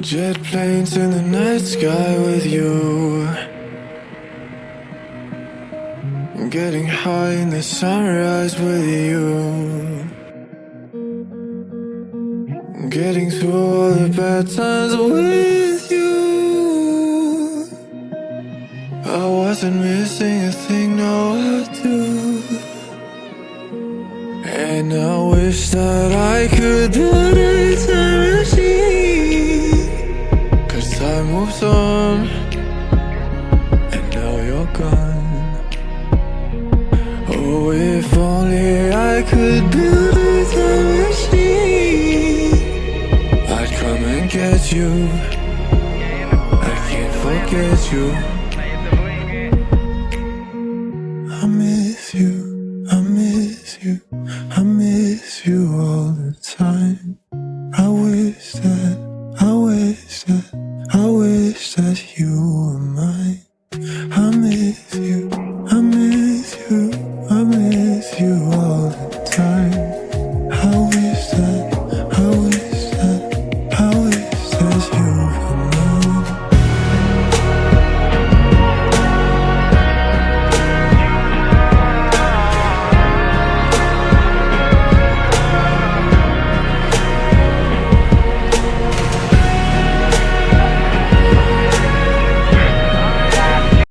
Jet planes in the night sky with you. Getting high in the sunrise with you. Getting through all the bad times with you. I wasn't missing a thing, no, I do. And I wish that I could put And now you're gone. Oh, if only I could build a machine. I'd come and get you. I can't forget you. I miss you, I miss you, I miss you all the time. I wish that, I wish that you were mine. I miss you, I miss you, I miss you